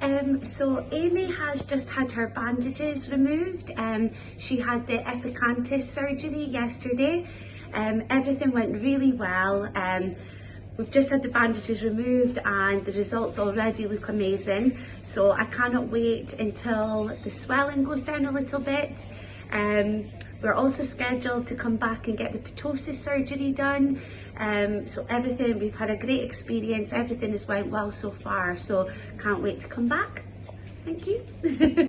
um, so Amy has just had her bandages removed. Um, she had the epicanthus surgery yesterday. Um, everything went really well. Um, we've just had the bandages removed and the results already look amazing. So I cannot wait until the swelling goes down a little bit. Um, we're also scheduled to come back and get the ptosis surgery done. Um, so everything, we've had a great experience, everything has went well so far, so can't wait to come back. Thank you.